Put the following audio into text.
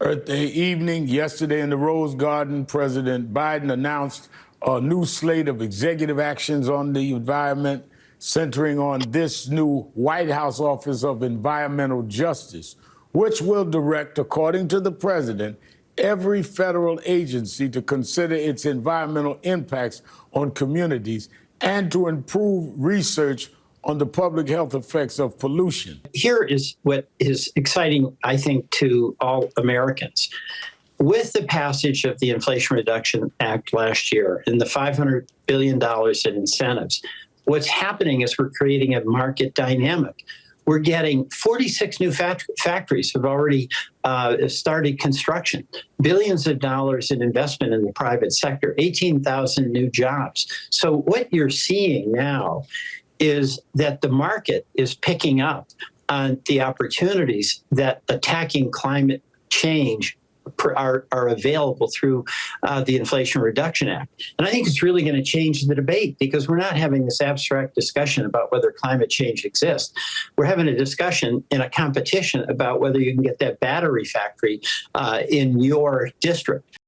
Earth Day evening, yesterday in the Rose Garden, President Biden announced a new slate of executive actions on the environment, centering on this new White House Office of Environmental Justice, which will direct, according to the president, every federal agency to consider its environmental impacts on communities and to improve research on the public health effects of pollution. Here is what is exciting, I think, to all Americans. With the passage of the Inflation Reduction Act last year and the $500 billion in incentives, what's happening is we're creating a market dynamic. We're getting 46 new fact- factories have already uh, started construction, billions of dollars in investment in the private sector, 18,000 new jobs. So, what you're seeing now is that the market is picking up on the opportunities that attacking climate change are, are available through uh, the Inflation Reduction Act. And I think it's really going to change the debate because we're not having this abstract discussion about whether climate change exists. We're having a discussion in a competition about whether you can get that battery factory uh, in your district.